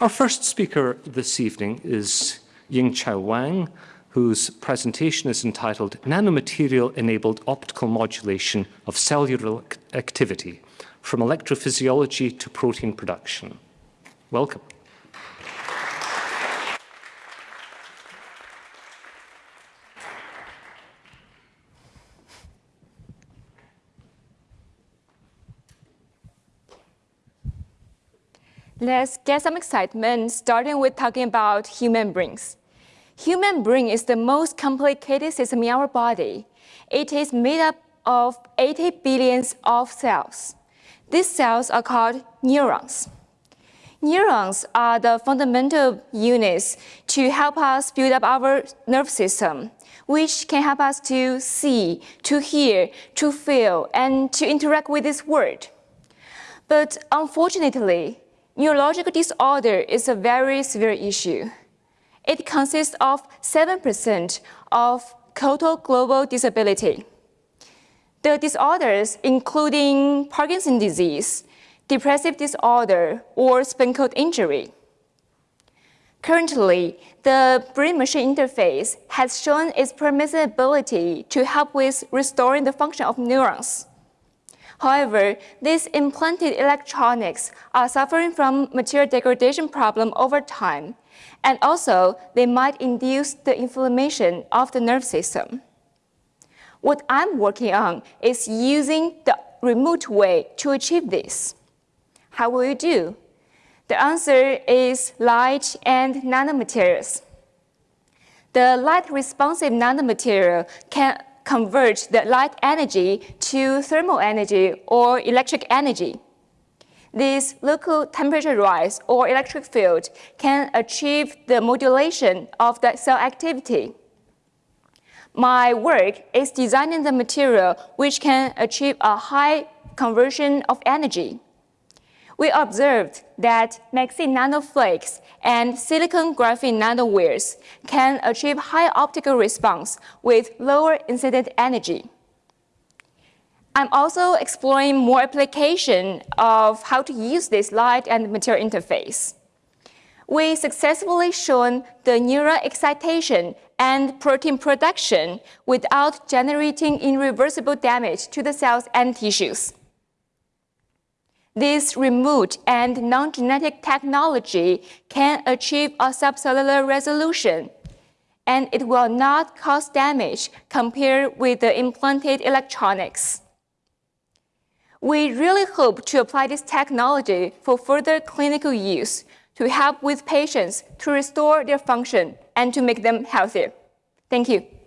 Our first speaker this evening is Yingchao Wang, whose presentation is entitled Nanomaterial-Enabled Optical Modulation of Cellular Activity, from Electrophysiology to Protein Production. Welcome. Let's get some excitement, starting with talking about human brains. Human brain is the most complicated system in our body. It is made up of 80 billions of cells. These cells are called neurons. Neurons are the fundamental units to help us build up our nerve system, which can help us to see, to hear, to feel, and to interact with this world. But unfortunately, Neurological disorder is a very severe issue. It consists of 7% of total global disability. The disorders including Parkinson's disease, depressive disorder, or spinal cord injury. Currently, the brain-machine interface has shown its permissive ability to help with restoring the function of neurons. However, these implanted electronics are suffering from material degradation problem over time, and also they might induce the inflammation of the nerve system. What I'm working on is using the remote way to achieve this. How will you do? The answer is light and nanomaterials. The light-responsive nanomaterial can convert the light energy to thermal energy or electric energy. This local temperature rise or electric field can achieve the modulation of the cell activity. My work is designing the material which can achieve a high conversion of energy we observed that MXene nanoflakes and silicon graphene nanowires can achieve high optical response with lower incident energy. I'm also exploring more application of how to use this light and material interface. We successfully shown the neural excitation and protein production without generating irreversible damage to the cells and tissues. This remote and non-genetic technology can achieve a subcellular resolution, and it will not cause damage compared with the implanted electronics. We really hope to apply this technology for further clinical use to help with patients to restore their function and to make them healthier. Thank you.